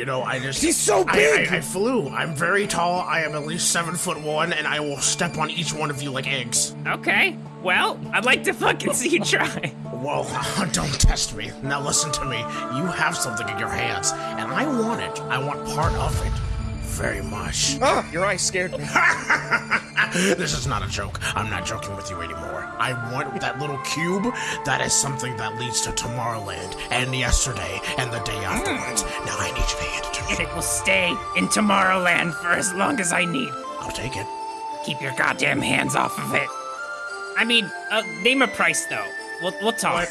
You know, I just. He's so big! I, I flew. I'm very tall. I am at least seven foot one, and I will step on each one of you like eggs. Okay. Well, I'd like to fucking see you try. Whoa, don't test me. Now listen to me. You have something in your hands, and I want it. I want part of it. Very much. Ah, your eyes scared me. this is not a joke. I'm not joking with you anymore. I want that little cube. That is something that leads to Tomorrowland, and yesterday, and the day afterwards. Now And it will stay in Tomorrowland for as long as I need. I'll take it. Keep your goddamn hands off of it. I mean, uh, name a price though. We'll, we'll talk.